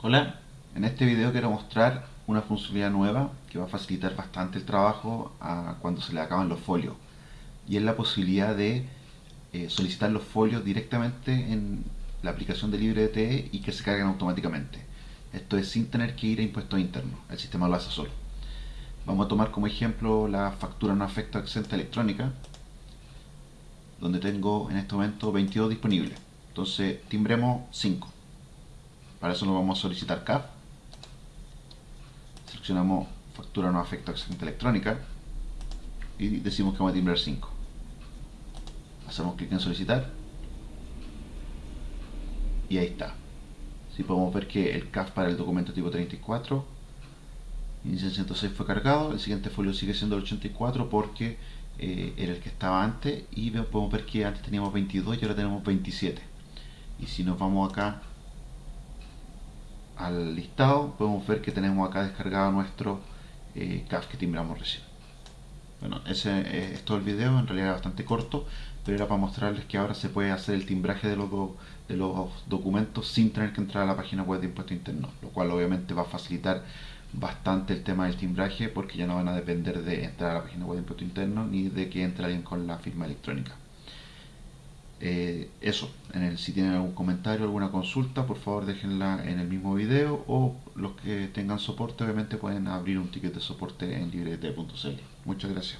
Hola, en este video quiero mostrar una funcionalidad nueva que va a facilitar bastante el trabajo a cuando se le acaban los folios y es la posibilidad de eh, solicitar los folios directamente en la aplicación de LibreDTE y que se carguen automáticamente. Esto es sin tener que ir a impuestos internos, el sistema lo hace solo. Vamos a tomar como ejemplo la factura no afecta exenta electrónica donde tengo en este momento 22 disponibles. Entonces timbremos 5 para eso nos vamos a solicitar CAF. Seleccionamos factura no afecta exenta electrónica y decimos que vamos a timbrar 5. Hacemos clic en solicitar y ahí está. Si podemos ver que el CAF para el documento tipo 34 inicio 106 fue cargado, el siguiente folio sigue siendo el 84 porque eh, era el que estaba antes y podemos ver que antes teníamos 22 y ahora tenemos 27 y si nos vamos acá al listado podemos ver que tenemos acá descargado nuestro eh, CAF que timbramos recién. Bueno, ese es todo el video, en realidad bastante corto, pero era para mostrarles que ahora se puede hacer el timbraje de los, de los documentos sin tener que entrar a la página web de impuestos internos, lo cual obviamente va a facilitar bastante el tema del timbraje porque ya no van a depender de entrar a la página web de impuestos internos ni de que entre alguien con la firma electrónica. Eh, eso, si tienen algún comentario, alguna consulta, por favor déjenla en el mismo video o los que tengan soporte obviamente pueden abrir un ticket de soporte en librete.cl. Muchas gracias.